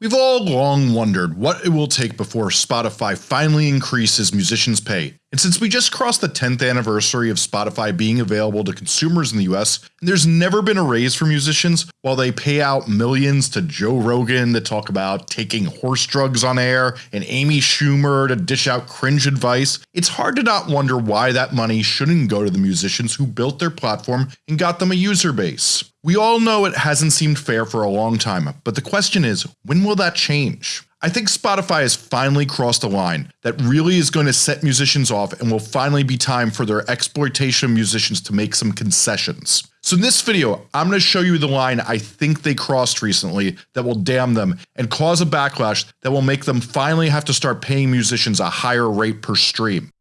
We've all long wondered what it will take before Spotify finally increases musicians pay, and since we just crossed the 10th anniversary of Spotify being available to consumers in the US, and there's never been a raise for musicians while they pay out millions to Joe Rogan to talk about taking horse drugs on air and Amy Schumer to dish out cringe advice, it's hard to not wonder why that money shouldn't go to the musicians who built their platform and got them a user base. We all know it hasn't seemed fair for a long time, but the question is, when will that change? I think Spotify has finally crossed a line that really is going to set musicians off and will finally be time for their exploitation of musicians to make some concessions. So in this video, I'm going to show you the line I think they crossed recently that will damn them and cause a backlash that will make them finally have to start paying musicians a higher rate per stream.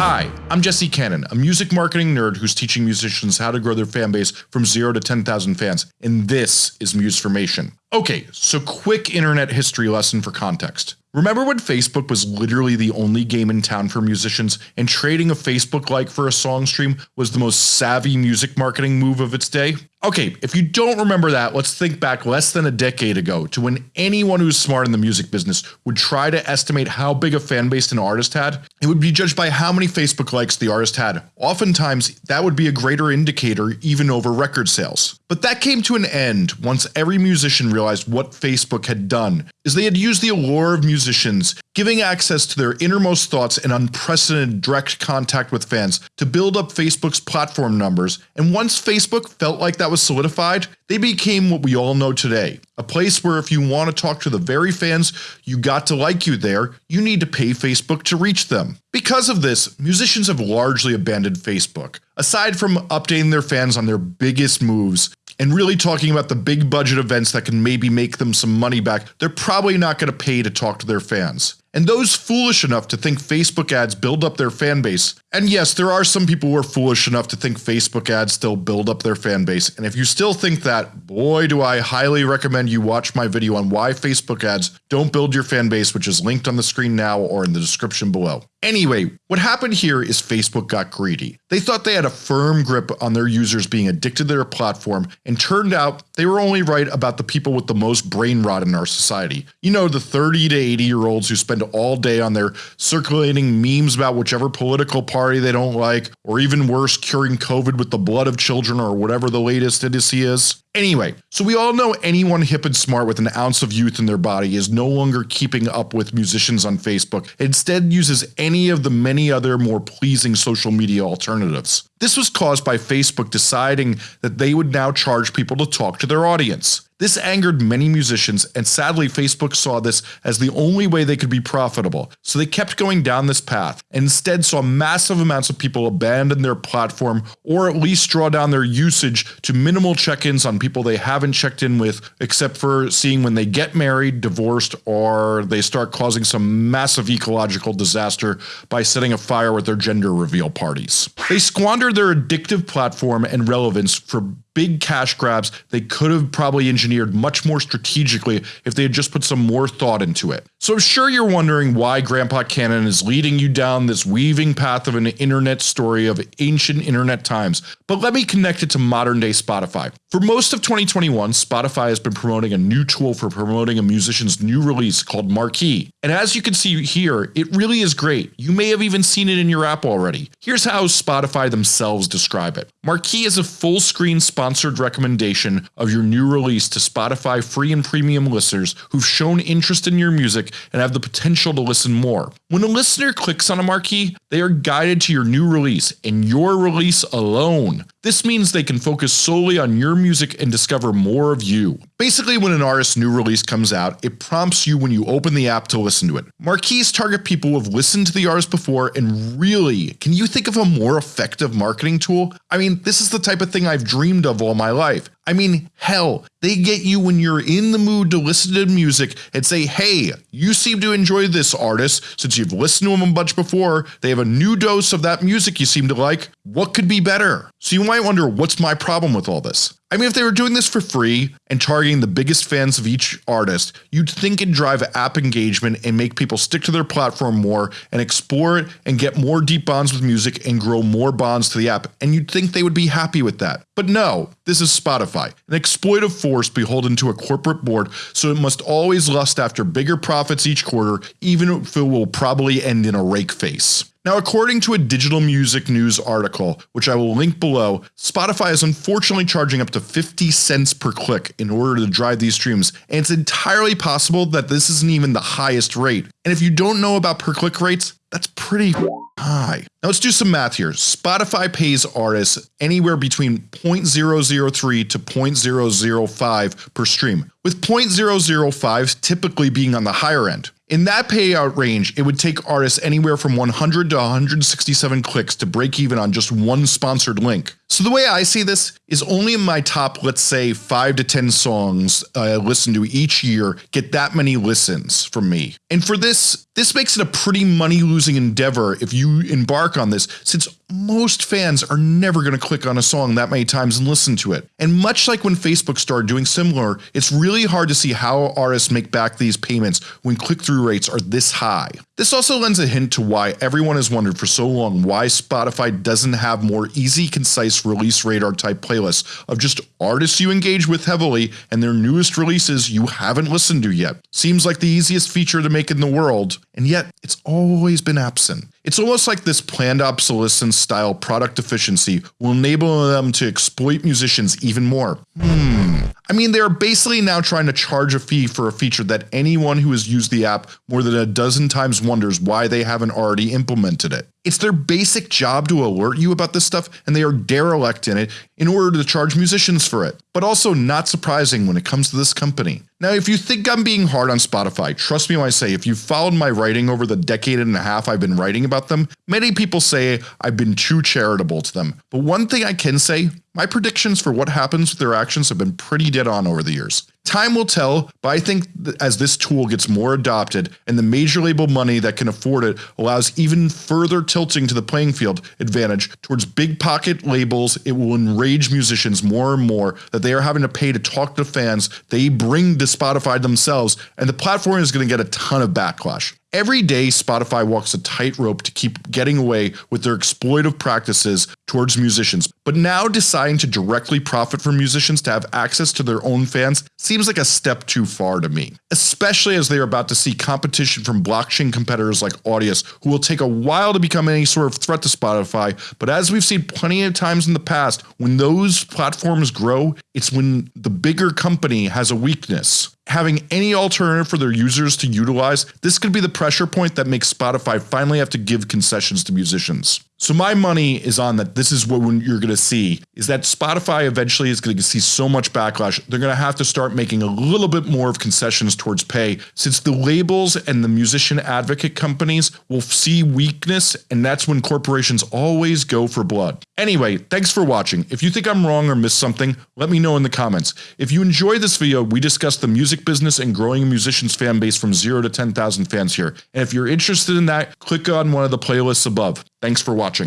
Hi, I'm Jesse Cannon, a music marketing nerd who's teaching musicians how to grow their fan base from 0 to 10,000 fans, and this is Musformation. Okay, so quick internet history lesson for context. Remember when Facebook was literally the only game in town for musicians and trading a Facebook like for a song stream was the most savvy music marketing move of its day? Okay, if you don't remember that, let's think back less than a decade ago to when anyone who's smart in the music business would try to estimate how big a fan base an artist had. It would be judged by how many Facebook likes the artist had. Oftentimes, that would be a greater indicator even over record sales. But that came to an end once every musician realized what Facebook had done is they had used the allure of musicians giving access to their innermost thoughts and unprecedented direct contact with fans to build up Facebook's platform numbers and once Facebook felt like that was solidified, they became what we all know today, a place where if you want to talk to the very fans you got to like you there, you need to pay Facebook to reach them. Because of this, musicians have largely abandoned Facebook. Aside from updating their fans on their biggest moves, and really talking about the big budget events that can maybe make them some money back, they're probably not going to pay to talk to their fans. And those foolish enough to think Facebook ads build up their fan base, and yes there are some people who are foolish enough to think Facebook ads still build up their fan base, and if you still think that, boy do I highly recommend you watch my video on why Facebook ads don't build your fan base which is linked on the screen now or in the description below. Anyway, what happened here is Facebook got greedy. They thought they had a firm grip on their users being addicted to their platform and turned out they were only right about the people with the most brain rot in our society. You know the 30 to 80 year olds who spend all day on their circulating memes about whichever political party they don't like or even worse curing COVID with the blood of children or whatever the latest idiocy is. Anyway, so we all know anyone hip and smart with an ounce of youth in their body is no longer keeping up with musicians on Facebook, instead uses any of the many other more pleasing social media alternatives. This was caused by Facebook deciding that they would now charge people to talk to their audience. This angered many musicians and sadly Facebook saw this as the only way they could be profitable, so they kept going down this path and instead saw massive amounts of people abandon their platform or at least draw down their usage to minimal check-ins on people they haven't checked in with except for seeing when they get married, divorced, or they start causing some massive ecological disaster by setting a fire with their gender reveal parties. They squandered their addictive platform and relevance for big cash grabs they could have probably engineered much more strategically if they had just put some more thought into it. So I'm sure you're wondering why Grandpa Cannon is leading you down this weaving path of an internet story of ancient internet times, but let me connect it to modern day Spotify. For most of 2021 Spotify has been promoting a new tool for promoting a musician's new release called Marquee, and as you can see here it really is great. You may have even seen it in your app already. Here's how Spotify themselves describe it. Marquee is a full screen sponsored recommendation of your new release to Spotify free and premium listeners who've shown interest in your music and have the potential to listen more. When a listener clicks on a marquee, they are guided to your new release and your release alone. This means they can focus solely on your music and discover more of you. Basically when an artist's new release comes out, it prompts you when you open the app to listen to it. Marquees target people who have listened to the artist before and really, can you think of a more effective marketing tool? I mean this is the type of thing I've dreamed of all my life. I mean hell, they get you when you're in the mood to listen to music and say hey, you seem to enjoy this artist since you've listened to them a bunch before, they have a new dose of that music you seem to like, what could be better? So you might wonder what's my problem with all this? I mean if they were doing this for free and targeting the biggest fans of each artist, you'd think it'd drive app engagement and make people stick to their platform more and explore it and get more deep bonds with music and grow more bonds to the app and you'd think they would be happy with that. But no, this is Spotify, an exploitive force beholden to a corporate board so it must always lust after bigger profits each quarter even if it will probably end in a rake face. Now according to a digital music news article, which I will link below, Spotify is unfortunately charging up to 50 cents per click in order to drive these streams and it's entirely possible that this isn't even the highest rate. And if you don't know about per click rates, that's pretty high. Now let's do some math here. Spotify pays artists anywhere between 0.003 to 0.005 per stream, with 0.005 typically being on the higher end. In that payout range, it would take artists anywhere from 100 to 167 clicks to break even on just one sponsored link. So the way I see this is only in my top let's say 5 to 10 songs uh, I listen to each year get that many listens from me. And for this, this makes it a pretty money losing endeavor if you embark on this since most fans are never going to click on a song that many times and listen to it. And much like when Facebook started doing similar, it's really hard to see how artists make back these payments when click-through rates are this high. This also lends a hint to why everyone has wondered for so long why Spotify doesn't have more easy concise release radar type playlists of just artists you engage with heavily and their newest releases you haven't listened to yet. Seems like the easiest feature to make in the world and yet it's always been absent. It's almost like this planned obsolescence style product efficiency will enable them to exploit musicians even more. Hmm. I mean they are basically now trying to charge a fee for a feature that anyone who has used the app more than a dozen times wonders why they haven't already implemented it. It's their basic job to alert you about this stuff and they are derelict in it in order to charge musicians for it. But also not surprising when it comes to this company. Now if you think I'm being hard on Spotify, trust me when I say if you've followed my writing over the decade and a half I've been writing about them, many people say I've been too charitable to them. But one thing I can say, my predictions for what happens with their actions have been pretty dead on over the years. Time will tell, but I think as this tool gets more adopted and the major label money that can afford it allows even further tilting to the playing field advantage towards big pocket labels, it will enrage musicians more and more that they are having to pay to talk to fans they bring to Spotify themselves and the platform is going to get a ton of backlash. Every day Spotify walks a tightrope to keep getting away with their exploitive practices towards musicians, but now deciding to directly profit from musicians to have access to their own fans seems like a step too far to me. Especially as they are about to see competition from blockchain competitors like Audius who will take a while to become any sort of threat to Spotify, but as we've seen plenty of times in the past, when those platforms grow, it's when the bigger company has a weakness having any alternative for their users to utilize, this could be the pressure point that makes Spotify finally have to give concessions to musicians. So my money is on that this is what you're going to see is that Spotify eventually is going to see so much backlash they're going to have to start making a little bit more of concessions towards pay since the labels and the musician advocate companies will see weakness and that's when corporations always go for blood. Anyway, thanks for watching. If you think I'm wrong or missed something, let me know in the comments. If you enjoyed this video, we discussed the music business and growing a musician's fan base from 0 to 10,000 fans here. And if you're interested in that, click on one of the playlists above. Thanks for watching.